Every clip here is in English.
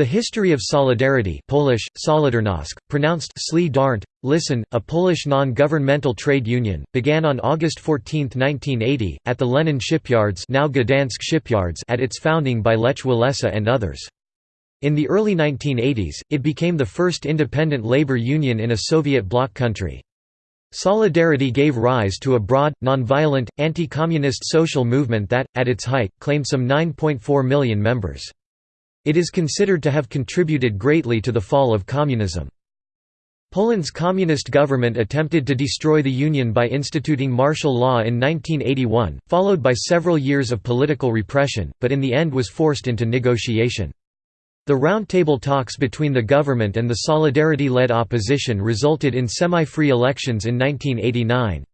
The history of Solidarity Polish, Solidarność, pronounced Sli Darnt, listen, a Polish non-governmental trade union, began on August 14, 1980, at the Lenin shipyards now Gdansk shipyards at its founding by Lech Walesa and others. In the early 1980s, it became the first independent labor union in a Soviet bloc country. Solidarity gave rise to a broad, non-violent, anti-communist social movement that, at its height, claimed some 9.4 million members. It is considered to have contributed greatly to the fall of communism. Poland's communist government attempted to destroy the Union by instituting martial law in 1981, followed by several years of political repression, but in the end was forced into negotiation. The roundtable talks between the government and the Solidarity-led opposition resulted in semi-free elections in 1989.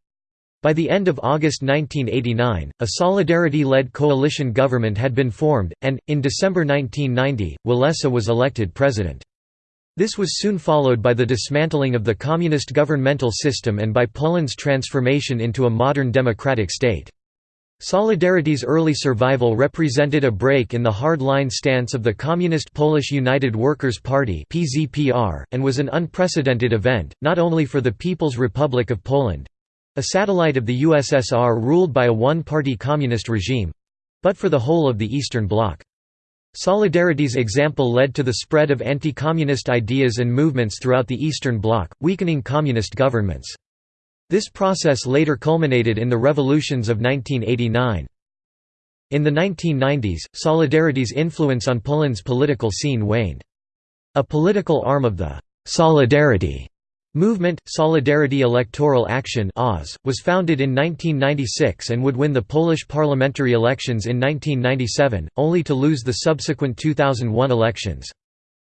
By the end of August 1989, a Solidarity-led coalition government had been formed, and, in December 1990, Walesa was elected president. This was soon followed by the dismantling of the communist governmental system and by Poland's transformation into a modern democratic state. Solidarity's early survival represented a break in the hard-line stance of the Communist Polish United Workers' Party and was an unprecedented event, not only for the People's Republic of Poland, a satellite of the USSR ruled by a one-party communist regime—but for the whole of the Eastern Bloc. Solidarity's example led to the spread of anti-communist ideas and movements throughout the Eastern Bloc, weakening communist governments. This process later culminated in the revolutions of 1989. In the 1990s, Solidarity's influence on Poland's political scene waned. A political arm of the «Solidarity» Movement, Solidarity Electoral Action was founded in 1996 and would win the Polish parliamentary elections in 1997, only to lose the subsequent 2001 elections.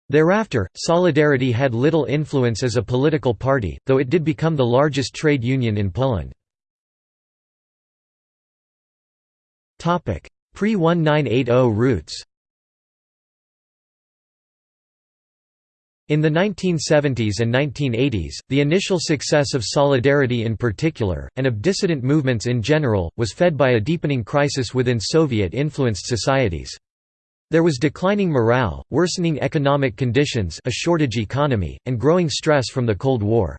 Thereafter, Solidarity had little influence as a political party, though it did become the largest trade union in Poland. Pre-1980 roots In the 1970s and 1980s, the initial success of Solidarity in particular, and of dissident movements in general, was fed by a deepening crisis within Soviet-influenced societies. There was declining morale, worsening economic conditions a shortage economy, and growing stress from the Cold War.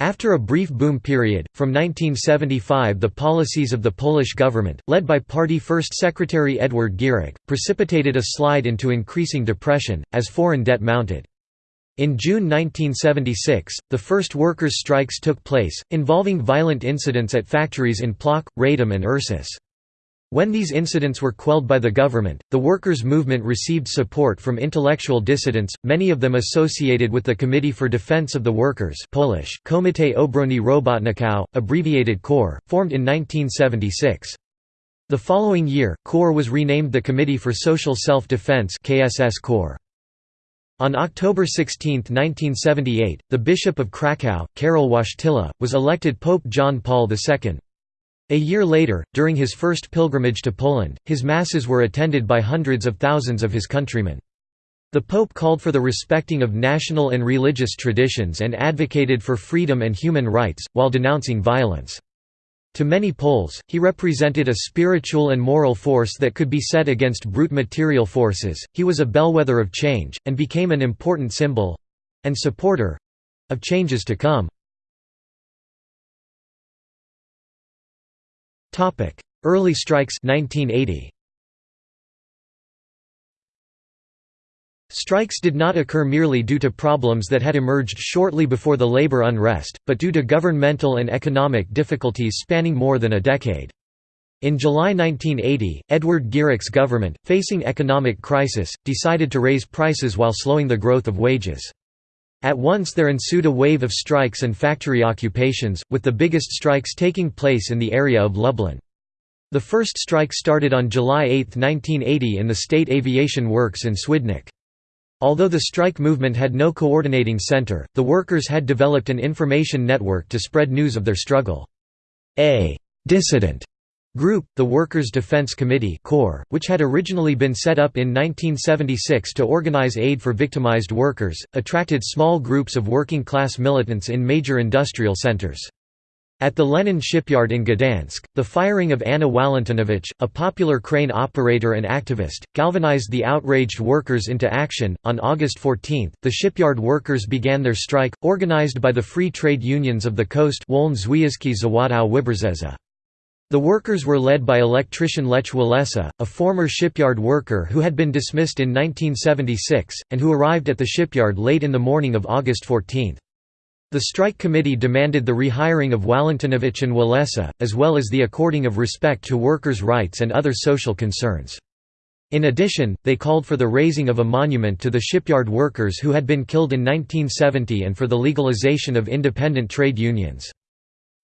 After a brief boom period, from 1975 the policies of the Polish government, led by party First Secretary Edward Gierek, precipitated a slide into increasing depression, as foreign debt mounted. In June 1976, the first workers' strikes took place, involving violent incidents at factories in Plock, Radom and Ursus. When these incidents were quelled by the government, the workers' movement received support from intellectual dissidents, many of them associated with the Committee for Defense of the Workers Polish, Komitet Obrony Robotników, abbreviated KOR, formed in 1976. The following year, KOR was renamed the Committee for Social Self-Defense KSS KOR. On October 16, 1978, the Bishop of Kraków, Karol Wojtyla, was elected Pope John Paul II. A year later, during his first pilgrimage to Poland, his masses were attended by hundreds of thousands of his countrymen. The Pope called for the respecting of national and religious traditions and advocated for freedom and human rights, while denouncing violence. To many Poles, he represented a spiritual and moral force that could be set against brute material forces, he was a bellwether of change, and became an important symbol—and supporter—of changes to come. Early strikes 1980. Strikes did not occur merely due to problems that had emerged shortly before the labor unrest, but due to governmental and economic difficulties spanning more than a decade. In July 1980, Edward Gierek's government, facing economic crisis, decided to raise prices while slowing the growth of wages. At once there ensued a wave of strikes and factory occupations, with the biggest strikes taking place in the area of Lublin. The first strike started on July 8, 1980 in the State Aviation Works in Swidnik. Although the strike movement had no coordinating center, the workers had developed an information network to spread news of their struggle. A «dissident» group, the Workers' Defense Committee KOR, which had originally been set up in 1976 to organize aid for victimized workers, attracted small groups of working-class militants in major industrial centers. At the Lenin shipyard in Gdansk, the firing of Anna Walentynowicz, a popular crane operator and activist, galvanized the outraged workers into action. On August 14, the shipyard workers began their strike, organized by the free trade unions of the coast The workers were led by electrician Lech Walesa, a former shipyard worker who had been dismissed in 1976, and who arrived at the shipyard late in the morning of August 14. The strike committee demanded the rehiring of Walentynowicz and Walesa, as well as the according of respect to workers' rights and other social concerns. In addition, they called for the raising of a monument to the shipyard workers who had been killed in 1970 and for the legalization of independent trade unions.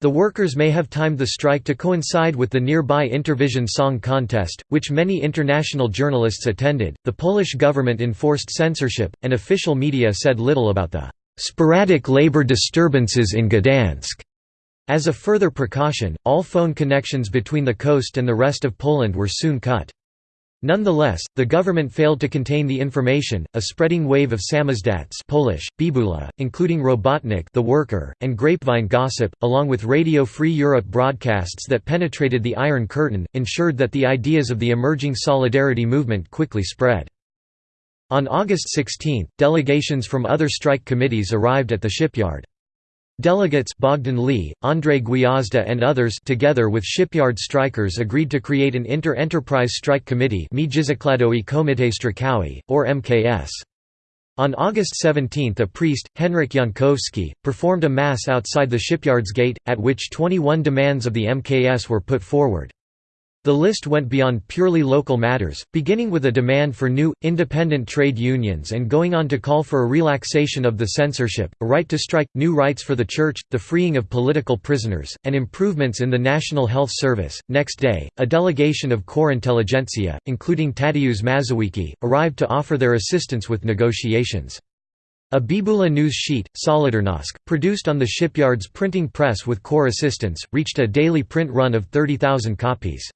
The workers may have timed the strike to coincide with the nearby Intervision Song Contest, which many international journalists attended. The Polish government enforced censorship, and official media said little about the sporadic labor disturbances in Gdansk. As a further precaution, all phone connections between the coast and the rest of Poland were soon cut. Nonetheless, the government failed to contain the information. A spreading wave of samizdats Polish, bibula, including Robotnik the worker, and grapevine gossip, along with Radio Free Europe broadcasts that penetrated the Iron Curtain, ensured that the ideas of the emerging Solidarity movement quickly spread. On August 16, delegations from other strike committees arrived at the shipyard. Delegates Bogdan Lee, Andrei Gwiazda and others together with shipyard strikers agreed to create an inter-enterprise strike committee or MKS. On August 17 a priest, Henryk Jankowski, performed a mass outside the shipyard's gate, at which 21 demands of the MKS were put forward. The list went beyond purely local matters, beginning with a demand for new, independent trade unions and going on to call for a relaxation of the censorship, a right to strike, new rights for the church, the freeing of political prisoners, and improvements in the National Health Service. Next day, a delegation of KOR intelligentsia, including Tadeusz Mazowiecki, arrived to offer their assistance with negotiations. A Bibula news sheet, Solidarnosc, produced on the shipyard's printing press with KOR assistance, reached a daily print run of 30,000 copies.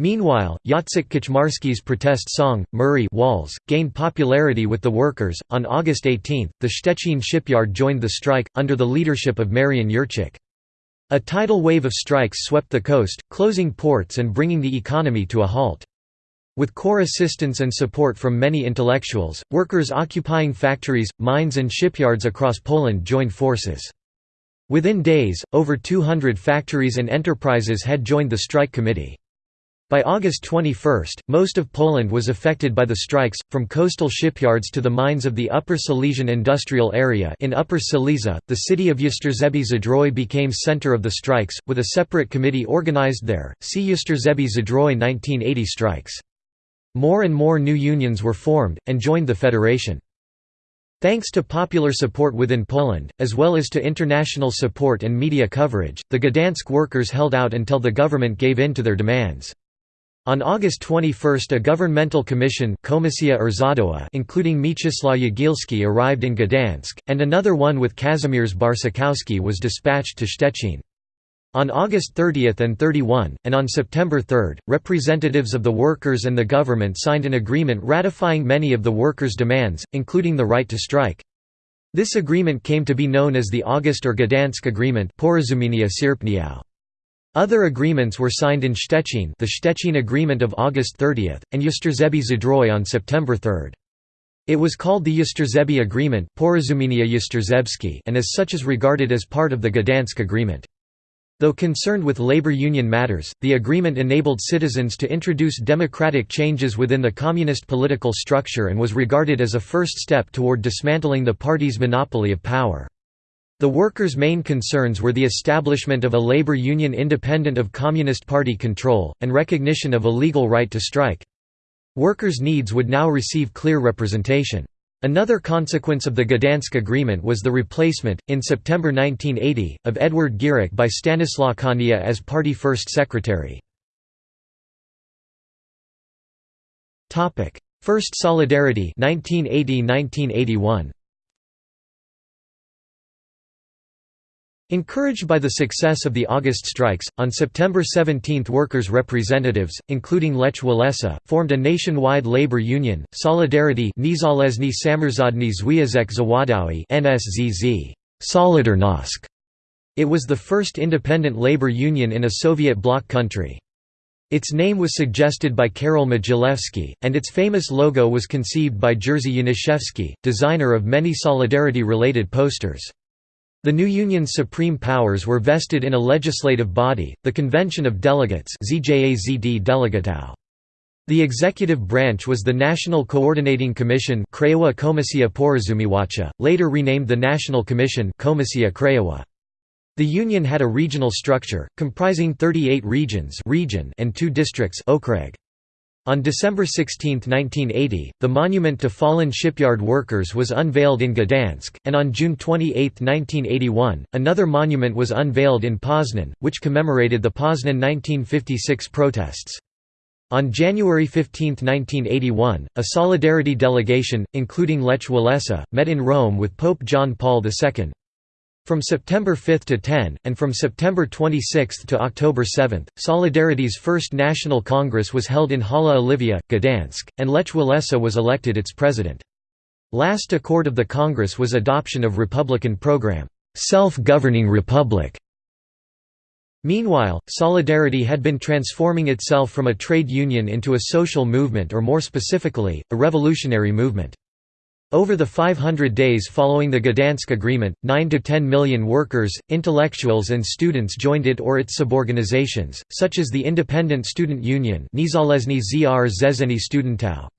Meanwhile, Jacek Kaczmarski's protest song, Mury Walls, gained popularity with the workers. On August 18, the Szczecin shipyard joined the strike, under the leadership of Marian Jurczyk. A tidal wave of strikes swept the coast, closing ports and bringing the economy to a halt. With KOR assistance and support from many intellectuals, workers occupying factories, mines and shipyards across Poland joined forces. Within days, over 200 factories and enterprises had joined the strike committee. By August 21, most of Poland was affected by the strikes, from coastal shipyards to the mines of the Upper Silesian industrial area in Upper Silesia, the city of Jastrzębie Zdrój became center of the strikes, with a separate committee organized there, see Jastrzębie Zdrój 1980 strikes. More and more new unions were formed, and joined the federation. Thanks to popular support within Poland, as well as to international support and media coverage, the Gdansk workers held out until the government gave in to their demands. On August 21 a governmental commission including Mieczysław Jagielski arrived in Gdansk, and another one with Kazimierz Barcikowski was dispatched to Szczecin. On August 30 and 31, and on September 3, representatives of the workers and the government signed an agreement ratifying many of the workers' demands, including the right to strike. This agreement came to be known as the August or Gdansk Agreement other agreements were signed in Szczecin the Szczecin Agreement of August 30, and Jastrzębie Zdrój on September 3. It was called the Jastrzębie Agreement and as such is regarded as part of the Gdansk Agreement. Though concerned with labor union matters, the agreement enabled citizens to introduce democratic changes within the communist political structure and was regarded as a first step toward dismantling the party's monopoly of power. The workers' main concerns were the establishment of a labor union independent of Communist Party control, and recognition of a legal right to strike. Workers' needs would now receive clear representation. Another consequence of the Gdansk Agreement was the replacement, in September 1980, of Edward Gierek by Stanislaw Kania as party first secretary. First Solidarity 1980–1981 Encouraged by the success of the August strikes, on September 17 workers' representatives, including Lech Walesa, formed a nationwide labor union, Solidarity Niezależny Samorządny Związek Zawodowy Solidarnosc. It was the first independent labor union in a Soviet bloc country. Its name was suggested by Karol Modzelewski, and its famous logo was conceived by Jerzy Janiszewski, designer of many Solidarity-related posters. The new union's supreme powers were vested in a legislative body, the Convention of Delegates The executive branch was the National Coordinating Commission later renamed the National Commission the Union had a regional structure, comprising 38 regions region and two districts. On December 16, 1980, the monument to fallen shipyard workers was unveiled in Gdansk, and on June 28, 1981, another monument was unveiled in Poznan, which commemorated the Poznan 1956 protests. On January 15, 1981, a Solidarity delegation, including Lech Walesa, met in Rome with Pope John Paul II. From September 5 to 10, and from September 26 to October 7, Solidarity's first National Congress was held in Hala Olivia, Gdansk, and Lech Walesa was elected its president. Last accord of the Congress was adoption of Republican program, "'Self-Governing Republic". Meanwhile, Solidarity had been transforming itself from a trade union into a social movement or more specifically, a revolutionary movement. Over the 500 days following the Gdansk Agreement, 9 to 10 million workers, intellectuals and students joined it or its suborganizations, such as the Independent Student Union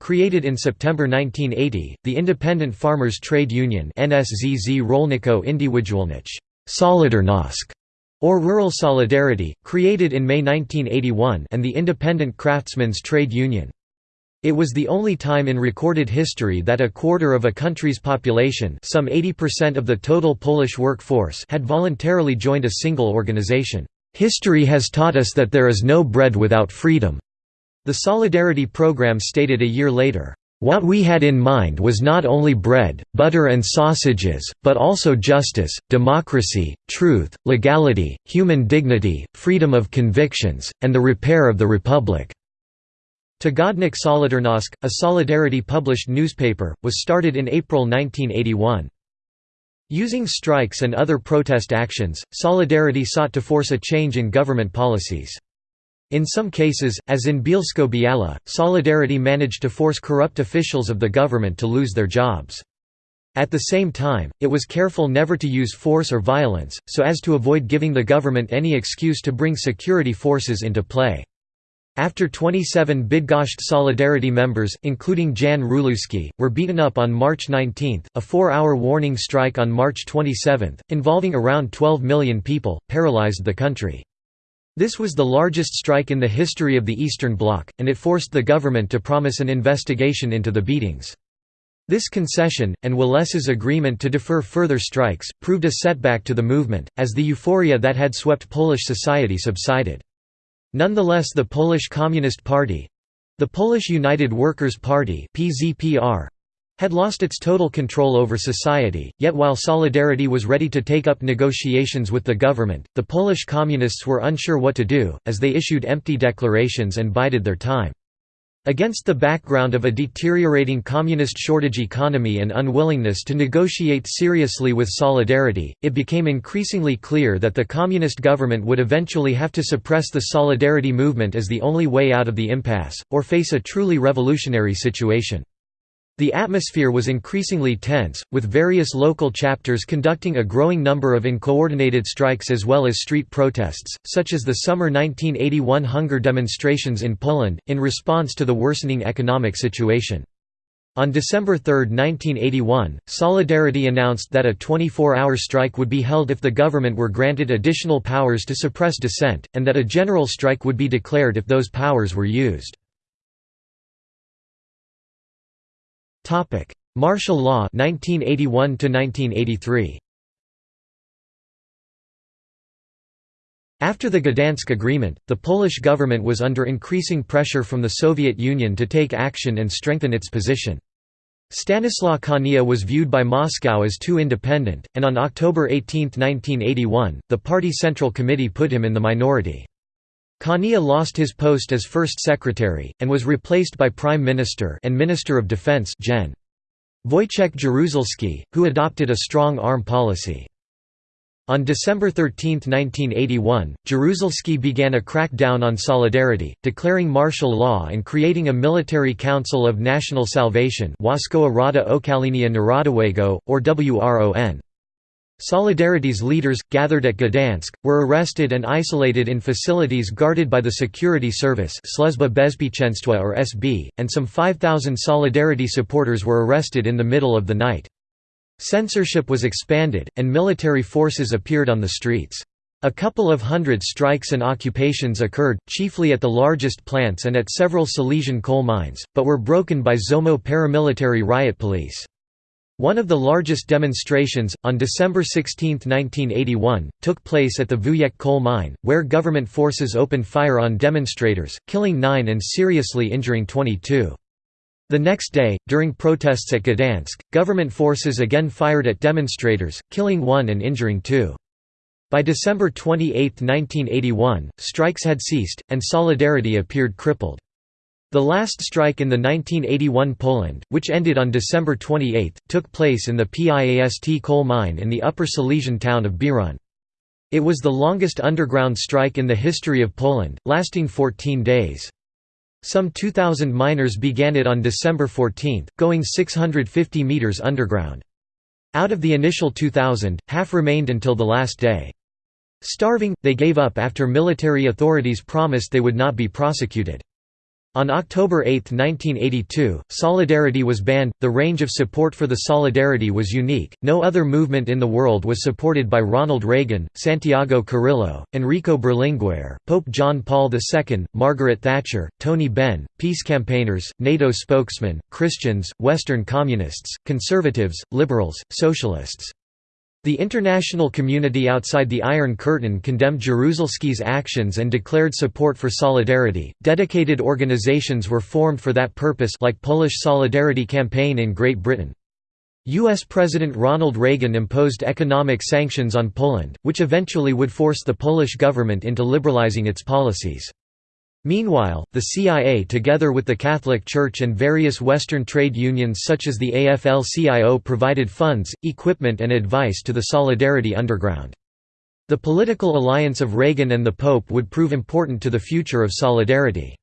created in September 1980, the Independent Farmers Trade Union NSZZ Rolników Indywidualnych Solidarnosc, or Rural Solidarity, created in May 1981 and the Independent Craftsmen's Trade Union. It was the only time in recorded history that a quarter of a country's population some 80% of the total Polish workforce had voluntarily joined a single organization. "...history has taught us that there is no bread without freedom." The Solidarity program stated a year later, "...what we had in mind was not only bread, butter and sausages, but also justice, democracy, truth, legality, human dignity, freedom of convictions, and the repair of the republic." Tygodnik Solidarnosc, a Solidarity-published newspaper, was started in April 1981. Using strikes and other protest actions, Solidarity sought to force a change in government policies. In some cases, as in Bielsko-Biala, Solidarity managed to force corrupt officials of the government to lose their jobs. At the same time, it was careful never to use force or violence, so as to avoid giving the government any excuse to bring security forces into play. After 27 Bydgoszcz Solidarity members, including Jan Rulewski, were beaten up on March 19, a four-hour warning strike on March 27, involving around 12 million people, paralyzed the country. This was the largest strike in the history of the Eastern Bloc, and it forced the government to promise an investigation into the beatings. This concession, and Walesa's agreement to defer further strikes, proved a setback to the movement, as the euphoria that had swept Polish society subsided. Nonetheless the Polish Communist Party—the Polish United Workers' Party had lost its total control over society, yet while Solidarity was ready to take up negotiations with the government, the Polish Communists were unsure what to do, as they issued empty declarations and bided their time. Against the background of a deteriorating communist shortage economy and unwillingness to negotiate seriously with Solidarity, it became increasingly clear that the communist government would eventually have to suppress the Solidarity movement as the only way out of the impasse, or face a truly revolutionary situation. The atmosphere was increasingly tense, with various local chapters conducting a growing number of uncoordinated strikes as well as street protests, such as the summer 1981 hunger demonstrations in Poland, in response to the worsening economic situation. On December 3, 1981, Solidarity announced that a 24-hour strike would be held if the government were granted additional powers to suppress dissent, and that a general strike would be declared if those powers were used. Topic: Martial Law 1981 to 1983. After the Gdansk Agreement, the Polish government was under increasing pressure from the Soviet Union to take action and strengthen its position. Stanislaw Kania was viewed by Moscow as too independent, and on October 18, 1981, the party Central Committee put him in the minority. Kania lost his post as First Secretary, and was replaced by Prime Minister and Minister of Defense Gen. Wojciech Jaruzelski, who adopted a strong arm policy. On December 13, 1981, Jaruzelski began a crackdown on Solidarity, declaring martial law and creating a military council of national salvation Narodowego, or WRON. Solidarity's leaders, gathered at Gdansk, were arrested and isolated in facilities guarded by the security service Bezpieczeństwa or SB, and some 5,000 Solidarity supporters were arrested in the middle of the night. Censorship was expanded, and military forces appeared on the streets. A couple of hundred strikes and occupations occurred, chiefly at the largest plants and at several Silesian coal mines, but were broken by Zomo paramilitary riot police. One of the largest demonstrations, on December 16, 1981, took place at the Wujek coal mine, where government forces opened fire on demonstrators, killing nine and seriously injuring 22. The next day, during protests at Gdansk, government forces again fired at demonstrators, killing one and injuring two. By December 28, 1981, strikes had ceased, and Solidarity appeared crippled. The last strike in the 1981 Poland, which ended on December 28, took place in the Piast coal mine in the upper Silesian town of Bieruń. It was the longest underground strike in the history of Poland, lasting 14 days. Some 2,000 miners began it on December 14, going 650 metres underground. Out of the initial 2,000, half remained until the last day. Starving, they gave up after military authorities promised they would not be prosecuted. On October 8, 1982, Solidarity was banned. The range of support for the Solidarity was unique. No other movement in the world was supported by Ronald Reagan, Santiago Carrillo, Enrico Berlinguer, Pope John Paul II, Margaret Thatcher, Tony Benn, peace campaigners, NATO spokesmen, Christians, Western communists, conservatives, liberals, socialists. The international community outside the Iron Curtain condemned Jaruzelski's actions and declared support for Solidarity. Dedicated organizations were formed for that purpose, like Polish Solidarity Campaign in Great Britain. U.S. President Ronald Reagan imposed economic sanctions on Poland, which eventually would force the Polish government into liberalizing its policies. Meanwhile, the CIA together with the Catholic Church and various Western trade unions such as the AFL-CIO provided funds, equipment and advice to the Solidarity Underground. The political alliance of Reagan and the Pope would prove important to the future of Solidarity.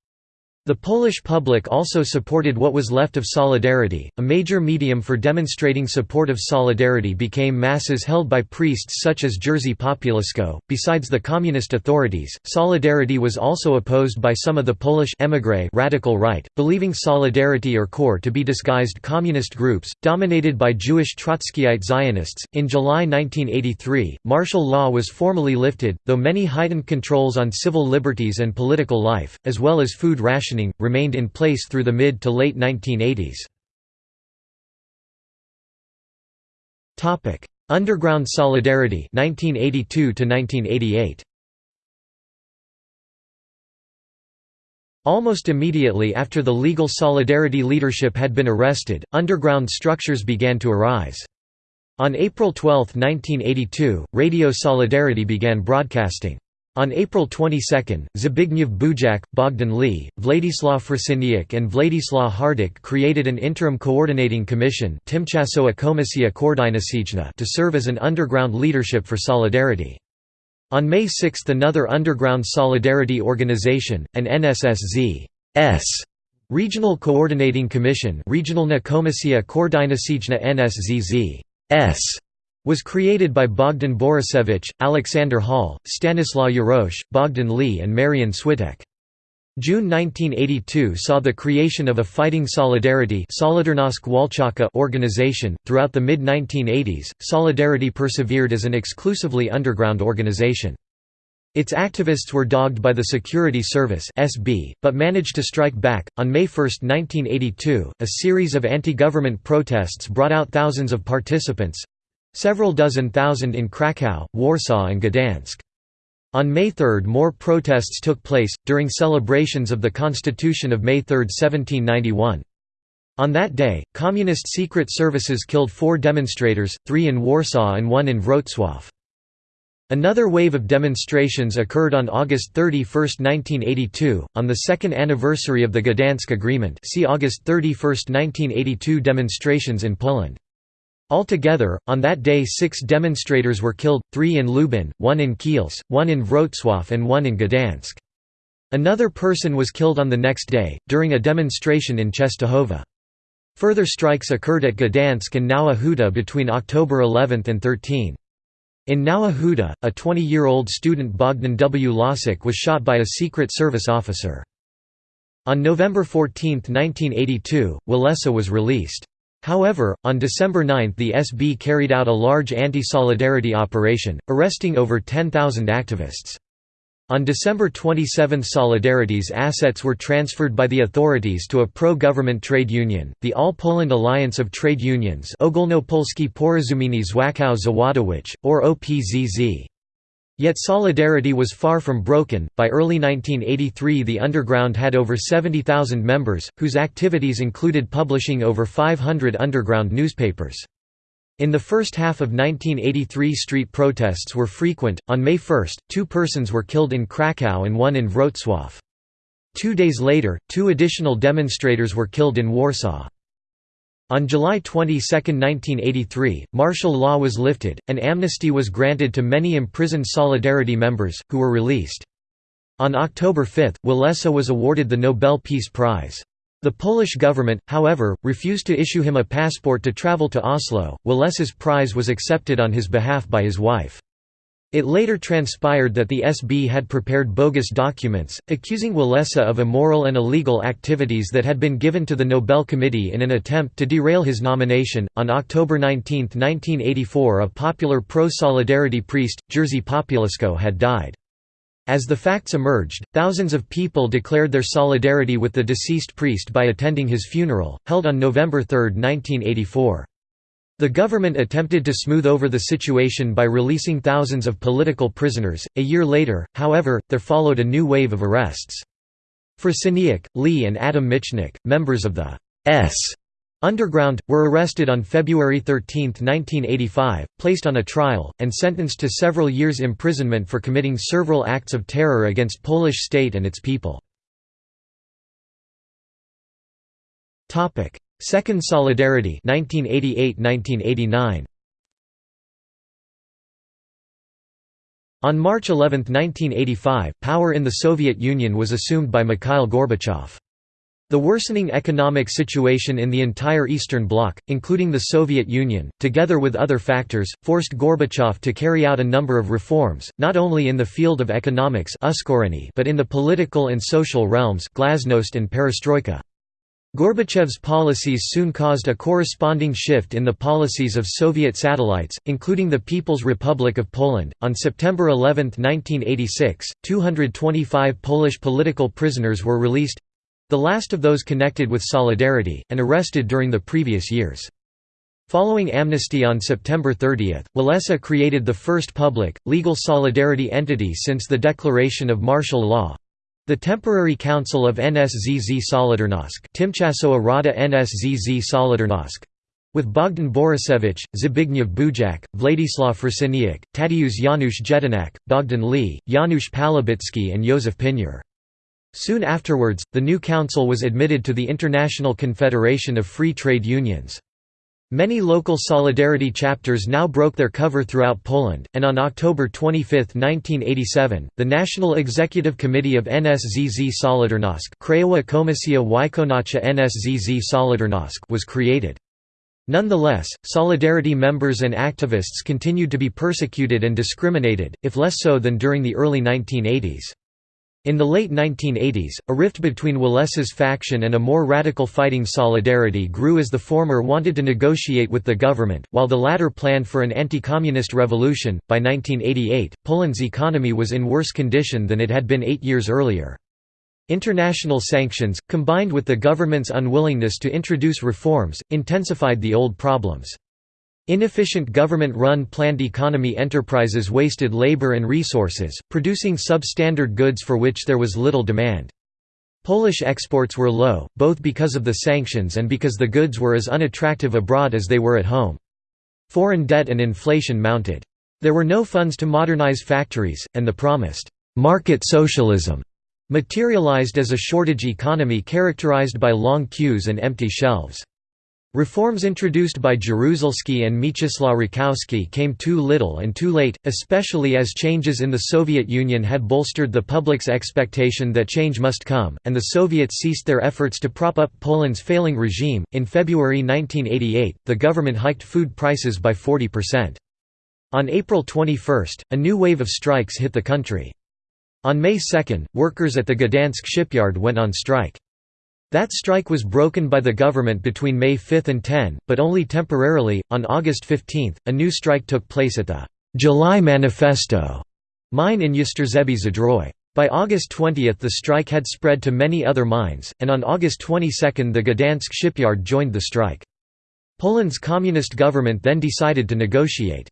The Polish public also supported what was left of Solidarity. A major medium for demonstrating support of Solidarity became masses held by priests such as Jerzy Popiełuszko. Besides the communist authorities, Solidarity was also opposed by some of the Polish émigré radical right, believing Solidarity or KOR to be disguised communist groups, dominated by Jewish Trotskyite Zionists. In July 1983, martial law was formally lifted, though many heightened controls on civil liberties and political life, as well as food rationing remained in place through the mid to late 1980s. Underground Solidarity 1982 1988. Almost immediately after the legal Solidarity leadership had been arrested, underground structures began to arise. On April 12, 1982, Radio Solidarity began broadcasting. On April 22, Zbigniew Bujak, Bogdan Lee, Władysław Frasyniuk and Władysław Hardych created an interim coordinating commission to serve as an underground leadership for Solidarity. On May 6 another underground Solidarity organization, an NSZZ Regional Coordinating Commission Regionalna Komisja Koordynacyjna NSZZ was created by Bogdan Borusewicz, Alexander Hall, Stanislaw Jarosz, Bogdan Lee and Marian Switek. June 1982 saw the creation of a Fighting Solidarity organization. Throughout the mid 1980s, Solidarity persevered as an exclusively underground organization. Its activists were dogged by the Security Service (SB), but managed to strike back. On May 1, 1982, a series of anti-government protests brought out thousands of participants, Several dozen thousand in Kraków, Warsaw and Gdansk. On May 3 more protests took place, during celebrations of the Constitution of May 3, 1791. On that day, Communist secret services killed four demonstrators, three in Warsaw and one in Wrocław. Another wave of demonstrations occurred on August 31, 1982, on the second anniversary of the Gdansk Agreement see August 31, 1982 demonstrations in Poland. Altogether, on that day six demonstrators were killed, three in Lubin, one in Kielce, one in Wrocław and one in Gdansk. Another person was killed on the next day, during a demonstration in Czestochowa. Further strikes occurred at Gdansk and Nowa Huta between October 11 and 13. In Nowa Huta, a 20-year-old student Bogdan W. Lasek was shot by a Secret Service officer. On November 14, 1982, Walesa was released. However, on December 9 the SB carried out a large anti-solidarity operation, arresting over 10,000 activists. On December 27 Solidarity's assets were transferred by the authorities to a pro-government trade union, the All Poland Alliance of Trade Unions Ogólnopolski Porozumienie Związków Zawodowych, or OPZZ. Yet Solidarity was far from broken. By early 1983, the underground had over 70,000 members, whose activities included publishing over 500 underground newspapers. In the first half of 1983, street protests were frequent. On May 1, two persons were killed in Krakow and one in Wrocław. Two days later, two additional demonstrators were killed in Warsaw. On July 22, 1983, martial law was lifted, and amnesty was granted to many imprisoned Solidarity members, who were released. On October 5, Walesa was awarded the Nobel Peace Prize. The Polish government, however, refused to issue him a passport to travel to Oslo. Walesa's prize was accepted on his behalf by his wife. It later transpired that the SB had prepared bogus documents, accusing Walesa of immoral and illegal activities that had been given to the Nobel Committee in an attempt to derail his nomination. On October 19, 1984, a popular pro solidarity priest, Jerzy Popiełuszko, had died. As the facts emerged, thousands of people declared their solidarity with the deceased priest by attending his funeral, held on November 3, 1984. The government attempted to smooth over the situation by releasing thousands of political prisoners. A year later, however, there followed a new wave of arrests. Frasyniuk, Lee and Adam Michnik, members of the S Underground, were arrested on February 13, 1985, placed on a trial, and sentenced to several years' imprisonment for committing several acts of terror against Polish state and its people. Second Solidarity 1988–1989 On March 11, 1985, power in the Soviet Union was assumed by Mikhail Gorbachev. The worsening economic situation in the entire Eastern Bloc, including the Soviet Union, together with other factors, forced Gorbachev to carry out a number of reforms, not only in the field of economics but in the political and social realms glasnost and perestroika. Gorbachev's policies soon caused a corresponding shift in the policies of Soviet satellites, including the People's Republic of Poland. On September 11, 1986, 225 Polish political prisoners were released the last of those connected with Solidarity, and arrested during the previous years. Following amnesty on September 30, Walesa created the first public, legal solidarity entity since the declaration of martial law, the Temporary Council of NSZZ Solidarnosc Tymczasowa Rada NSZZ Solidarnosc with Bogdan Borusewicz, Zbigniew Bujak, Władysław Frasyniuk, Tadeusz Janusz Jedynak, Bogdan Lee, Janusz Pałubicki and Józef Pinior. Soon afterwards, the new council was admitted to the International Confederation of Free Trade Unions. Many local Solidarity chapters now broke their cover throughout Poland, and on October 25, 1987, the National Executive Committee of NSZZ Solidarnosc Krajowa Komisja Wykonawcza NSZZ Solidarnosc was created. Nonetheless, Solidarity members and activists continued to be persecuted and discriminated, if less so than during the early 1980s. In the late 1980s, a rift between Walesa's faction and a more radical fighting Solidarity grew as the former wanted to negotiate with the government, while the latter planned for an anti-communist revolution. By 1988, Poland's economy was in worse condition than it had been eight years earlier. International sanctions, combined with the government's unwillingness to introduce reforms, intensified the old problems. Inefficient government-run planned economy enterprises wasted labor and resources, producing substandard goods for which there was little demand. Polish exports were low, both because of the sanctions and because the goods were as unattractive abroad as they were at home. Foreign debt and inflation mounted. There were no funds to modernize factories, and the promised «market socialism» materialized as a shortage economy characterized by long queues and empty shelves. Reforms introduced by Jaruzelski and Mieczysław Rakowski came too little and too late, especially as changes in the Soviet Union had bolstered the public's expectation that change must come, and the Soviets ceased their efforts to prop up Poland's failing regime. In February 1988, the government hiked food prices by 40%. On April 21, a new wave of strikes hit the country. On May 2, workers at the Gdansk shipyard went on strike. That strike was broken by the government between May 5 and 10, but only temporarily. On August 15, a new strike took place at the July Manifesto mine in Jastrzębie Zdrój. By August 20 the strike had spread to many other mines, and on August 22 the Gdansk shipyard joined the strike. Poland's communist government then decided to negotiate.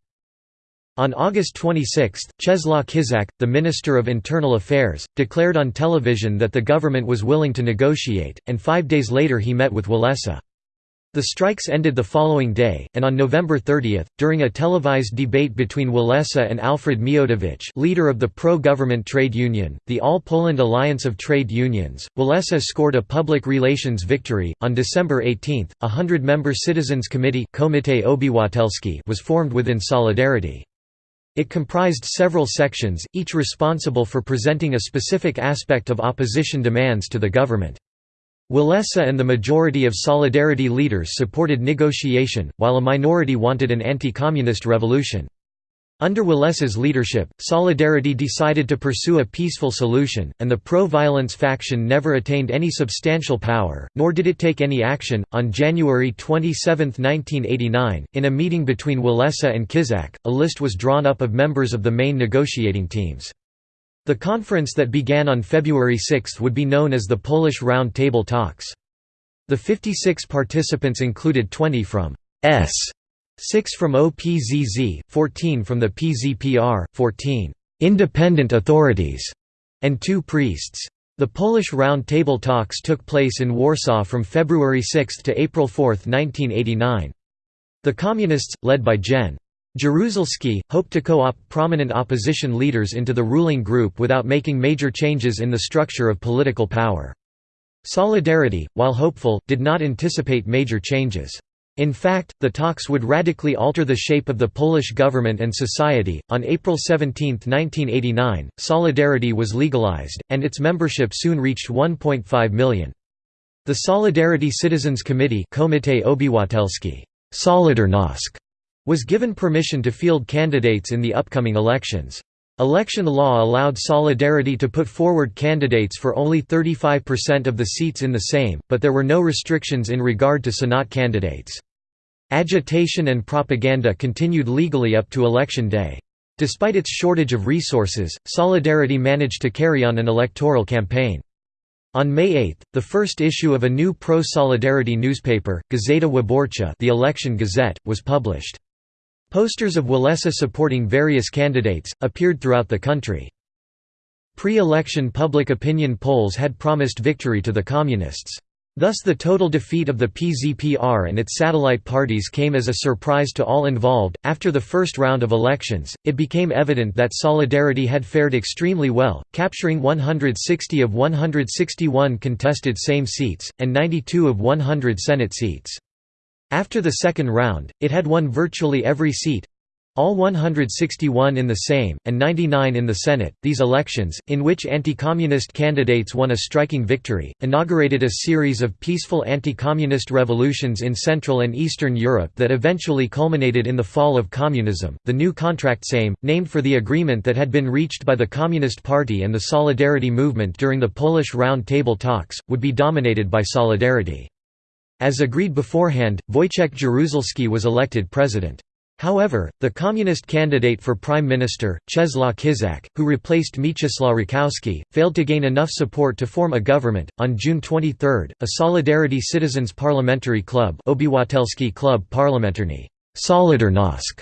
On August 26, Czesław Kiszczak, the Minister of Internal Affairs, declared on television that the government was willing to negotiate, and five days later he met with Walesa. The strikes ended the following day, and on November 30, during a televised debate between Walesa and Alfred Miodowicz leader of the pro-government trade union, the All Poland Alliance of Trade Unions, Walesa scored a public relations victory. On December 18, a hundred-member Citizens Committee was formed within Solidarity. It comprised several sections, each responsible for presenting a specific aspect of opposition demands to the government. Walesa and the majority of Solidarity leaders supported negotiation, while a minority wanted an anti-communist revolution. Under Walesa's leadership, Solidarity decided to pursue a peaceful solution, and the pro-violence faction never attained any substantial power, nor did it take any action. On January 27, 1989, in a meeting between Walesa and Kiszczak, a list was drawn up of members of the main negotiating teams. The conference that began on February 6 would be known as the Polish Round Table Talks. The 56 participants included 20 from S 6 from OPZZ, 14 from the PZPR, 14 independent authorities, and two priests. The Polish Round Table talks took place in Warsaw from February 6 to April 4, 1989. The Communists, led by Gen. Jaruzelski, hoped to co-opt prominent opposition leaders into the ruling group without making major changes in the structure of political power. Solidarity, while hopeful, did not anticipate major changes. In fact, the talks would radically alter the shape of the Polish government and society. On April 17, 1989, Solidarity was legalized, and its membership soon reached 1.5 million. The Solidarity Citizens Committee was given permission to field candidates in the upcoming elections. Election law allowed Solidarity to put forward candidates for only 35% of the seats in the Sejm, but there were no restrictions in regard to Senate candidates. Agitation and propaganda continued legally up to election day. Despite its shortage of resources, Solidarity managed to carry on an electoral campaign. On May 8, the first issue of a new pro-Solidarity newspaper, Gazeta Wyborcza the Election Gazette, was published. Posters of Walesa supporting various candidates, appeared throughout the country. Pre-election public opinion polls had promised victory to the Communists. Thus the total defeat of the PZPR and its satellite parties came as a surprise to all involved. After the first round of elections, it became evident that Solidarity had fared extremely well, capturing 160 of 161 contested Sejm seats, and 92 of 100 Senate seats. After the second round, it had won virtually every seat, all 161 in the Sejm, and 99 in the Senate. These elections, in which anti-communist candidates won a striking victory, inaugurated a series of peaceful anti-communist revolutions in Central and Eastern Europe that eventually culminated in the fall of communism. The new contract Sejm, named for the agreement that had been reached by the Communist Party and the Solidarity movement during the Polish Round Table talks, would be dominated by Solidarity. As agreed beforehand, Wojciech Jaruzelski was elected president. However, the communist candidate for prime minister, Czesław Kiszczak, who replaced Mieczysław Rakowski, failed to gain enough support to form a government. On June 23, a Solidarity Citizens Parliamentary Club, Obywatelski Klub Parlamentarny Solidarnosc,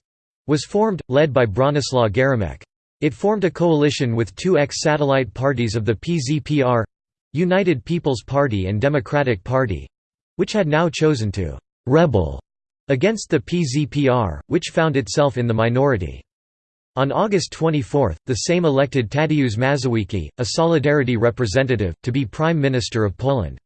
was formed, led by Bronislaw Geremek. It formed a coalition with two ex-satellite parties of the PZPR United People's Party and Democratic Party which had now chosen to «rebel» against the PZPR, which found itself in the minority. On August 24, the Sejm elected Tadeusz Mazowiecki, a Solidarity representative, to be Prime Minister of Poland.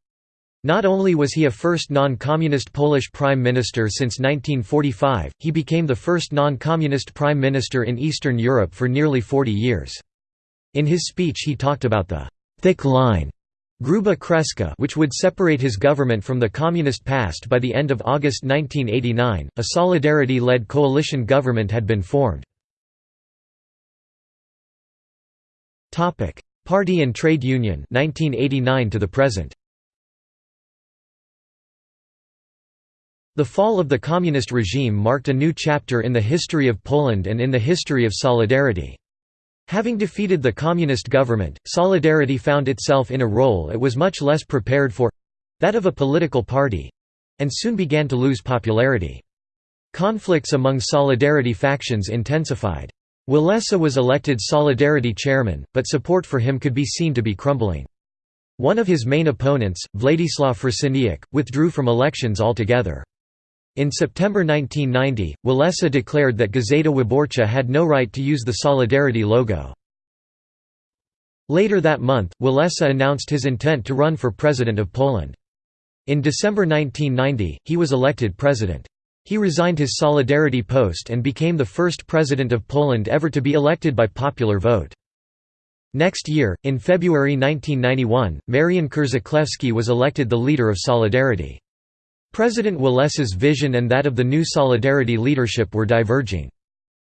Not only was he a first non-communist Polish prime minister since 1945, he became the first non-communist prime minister in Eastern Europe for nearly 40 years. In his speech he talked about the «thick line» Gruba Kreska which would separate his government from the communist past by the end of August 1989, a Solidarity-led coalition government had been formed. Party and trade union 1989 to the present. The fall of the communist regime marked a new chapter in the history of Poland and in the history of Solidarity. Having defeated the communist government, Solidarity found itself in a role it was much less prepared for—that of a political party—and soon began to lose popularity. Conflicts among Solidarity factions intensified. Walesa was elected Solidarity chairman, but support for him could be seen to be crumbling. One of his main opponents, Władysław Frasyniuk, withdrew from elections altogether. In September 1990, Walesa declared that Gazeta Wyborcza had no right to use the Solidarity logo. Later that month, Walesa announced his intent to run for President of Poland. In December 1990, he was elected president. He resigned his Solidarity post and became the first president of Poland ever to be elected by popular vote. Next year, in February 1991, Marian Krzaklewski was elected the leader of Solidarity. President Walesa's vision and that of the new Solidarity leadership were diverging.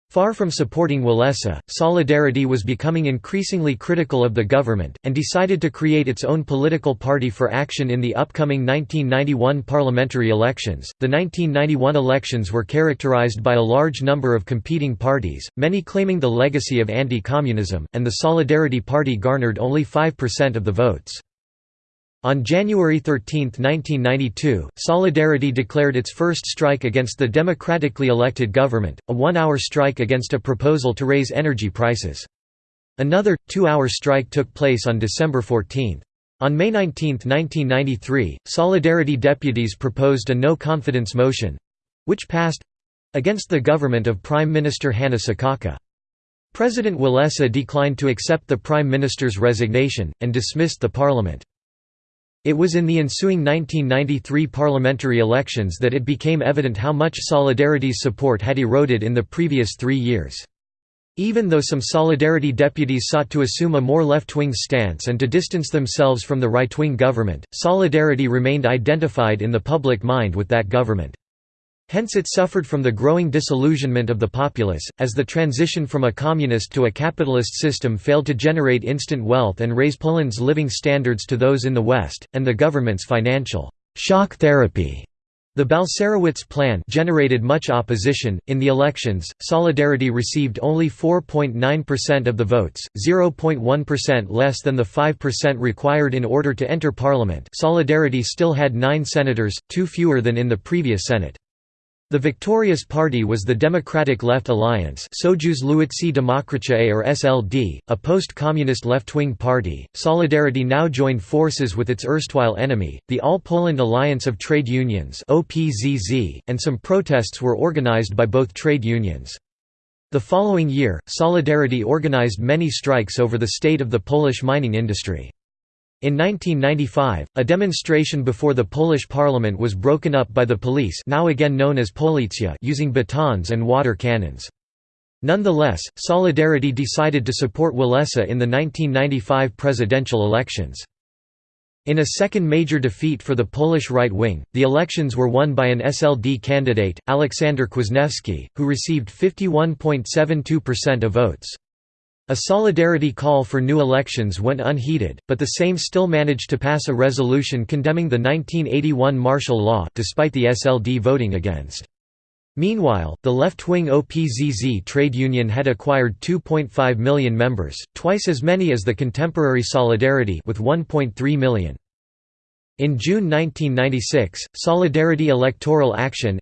Far from supporting Walesa, Solidarity was becoming increasingly critical of the government, and decided to create its own political party for action in the upcoming 1991 parliamentary elections. The 1991 elections were characterized by a large number of competing parties, many claiming the legacy of anti communism, and the Solidarity Party garnered only 5% of the votes. On January 13, 1992, Solidarity declared its first strike against the democratically elected government, a one-hour strike against a proposal to raise energy prices. Another, two-hour strike took place on December 14. On May 19, 1993, Solidarity deputies proposed a no-confidence motion—which passed—against the government of Prime Minister Hanna Suchocka. President Walesa declined to accept the Prime Minister's resignation, and dismissed the parliament. It was in the ensuing 1993 parliamentary elections that it became evident how much Solidarity's support had eroded in the previous three years. Even though some Solidarity deputies sought to assume a more left-wing stance and to distance themselves from the right-wing government, Solidarity remained identified in the public mind with that government. Hence it suffered from the growing disillusionment of the populace, as the transition from a communist to a capitalist system failed to generate instant wealth and raise Poland's living standards to those in the West, and the government's financial shock therapy the Balcerowicz plan generated much opposition. In the elections, Solidarity received only 4.9% of the votes, 0.1% less than the 5% required in order to enter parliament. Solidarity still had 9 senators, two fewer than in the previous Senate. The victorious party was the Democratic Left Alliance Sojusz Lewicy Demokratyczny or SLD, a post-communist left-wing party. Solidarity now joined forces with its erstwhile enemy, the All Poland Alliance of Trade Unions OPZZ, and some protests were organized by both trade unions. The following year, Solidarity organized many strikes over the state of the Polish mining industry. In 1995, a demonstration before the Polish parliament was broken up by the police now again known as Policja using batons and water cannons. Nonetheless, Solidarity decided to support Walesa in the 1995 presidential elections. In a second major defeat for the Polish right wing, the elections were won by an SLD candidate, Aleksander Kwasniewski, who received 51.72% of votes. A solidarity call for new elections went unheeded, but the Sejm still managed to pass a resolution condemning the 1981 martial law despite the SLD voting against. Meanwhile, the left-wing OPZZ trade union had acquired 2.5 million members, twice as many as the contemporary Solidarity with 1.3 million. In June 1996, Solidarity Electoral Action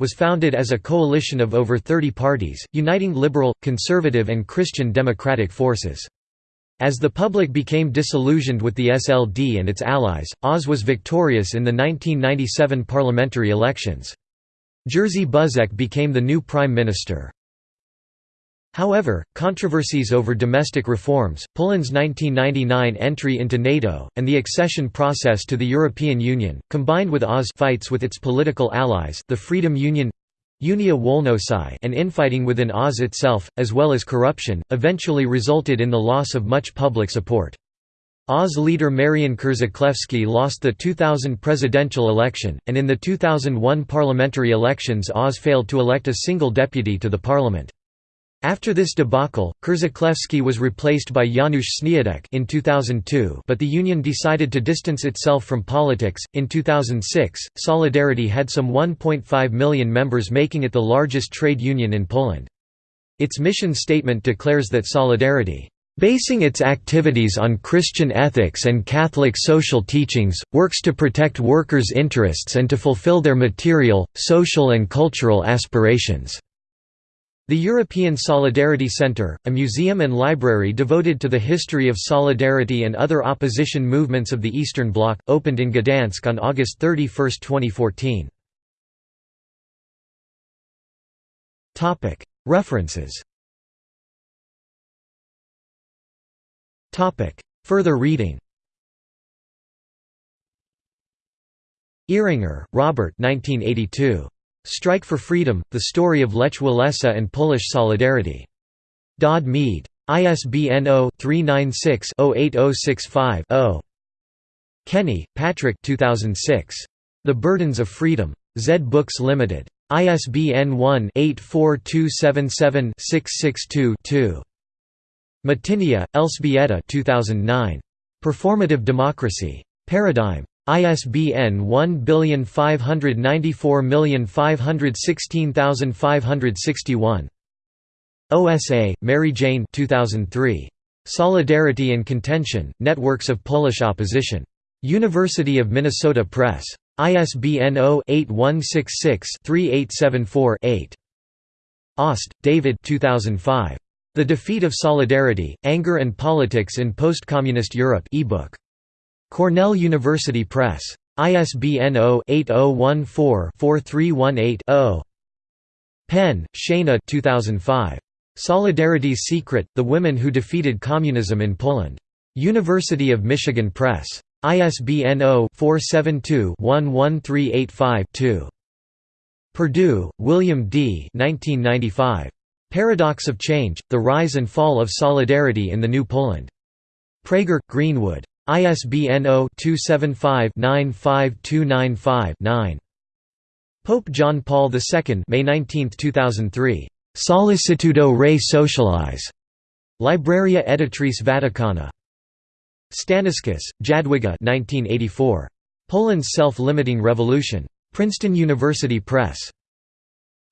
was founded as a coalition of over 30 parties, uniting liberal, conservative and Christian democratic forces. As the public became disillusioned with the SLD and its allies, Oz was victorious in the 1997 parliamentary elections. Jerzy Buzek became the new prime minister. However, controversies over domestic reforms, Poland's 1999 entry into NATO, and the accession process to the European Union, combined with Oz fights with its political allies the Freedom Union Unia Wolności and infighting within Oz itself, as well as corruption, eventually resulted in the loss of much public support. Oz leader Marian Krzaklewski lost the 2000 presidential election, and in the 2001 parliamentary elections Oz failed to elect a single deputy to the parliament. After this debacle, Krzaklewski was replaced by Janusz Sniadek in 2002, but the union decided to distance itself from politics. In 2006, Solidarity had some 1.5 million members, making it the largest trade union in Poland. Its mission statement declares that Solidarity basing its activities on Christian ethics and Catholic social teachings, works to protect workers' interests and to fulfill their material, social and cultural aspirations." The European Solidarity Centre, a museum and library devoted to the history of solidarity and other opposition movements of the Eastern Bloc, opened in Gdansk on August 31, 2014. References Further reading Eringer, Robert 1982. Strike for Freedom, The Story of Lech Walesa and Polish Solidarity. Dodd Mead. ISBN 0-396-08065-0. Kenney, Patrick 2006. The Burdens of Freedom. Zed Books Limited. ISBN 1-84277-662-2. Matynia, Elżbieta 2009. Performative Democracy. Paradigm. ISBN 1594516561. OSA, Mary Jane 2003. Solidarity and Contention, Networks of Polish Opposition. University of Minnesota Press. ISBN 0-8166-3874-8. Ost, David 2005. The Defeat of Solidarity, Anger and Politics in Post-Communist Europe ebook. Cornell University Press. ISBN 0-8014-4318-0. Penn, Shana 2005. Solidarity's Secret, The Women Who Defeated Communism in Poland. University of Michigan Press. ISBN 0-472-11385-2. Perdue, William D. 1995. Paradox of Change, The Rise and Fall of Solidarity in the New Poland. Praeger, Greenwood. ISBN 0-275-95295-9. Pope John Paul II May 19, 2003. Sollicitudo Rei Socialis. Libraria Editrice Vaticana. Staniszkis, Jadwiga 1984. Poland's Self-Limiting Revolution. Princeton University Press.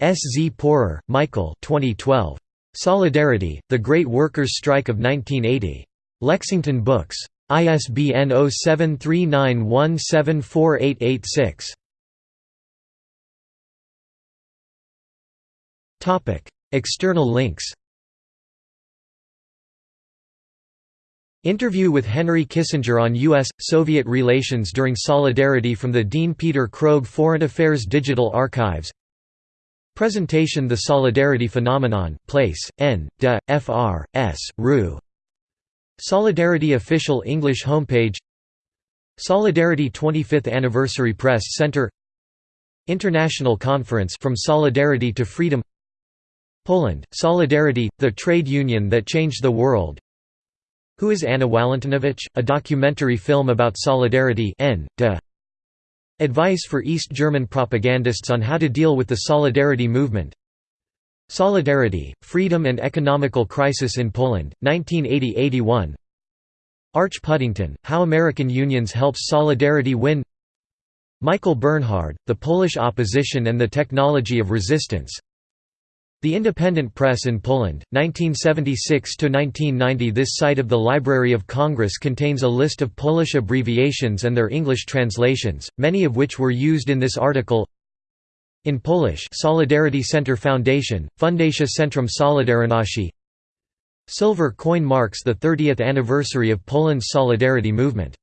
S. Z. Porer, Michael 2012. Solidarity, The Great Workers' Strike of 1980. Lexington Books. ISBN 0739174886. External links Interview with Henry Kissinger on U.S.-Soviet relations during Solidarity from the Dean Peter Krogh Foreign Affairs Digital Archives Presentation The Solidarity Phenomenon, Place, N. De, Fr. S. Rue Solidarity official English homepage Solidarity 25th Anniversary Press Center International Conference From Solidarity to Freedom Poland, Solidarity, the trade union that changed the world Who is Anna Walentynowicz? A documentary film about solidarity N. De. Advice for East German propagandists on how to deal with the Solidarity movement Solidarity, Freedom and Economical Crisis in Poland, 1980–81 Arch Puddington, How American Unions Helps Solidarity Win. Michael Bernhard, The Polish Opposition and the Technology of Resistance. The Independent Press in Poland, 1976–1990 This site of the Library of Congress contains a list of Polish abbreviations and their English translations, many of which were used in this article in Polish Solidarity Center Foundation, Fundacja Centrum Solidarności Silver coin marks the 30th anniversary of Poland's Solidarity movement.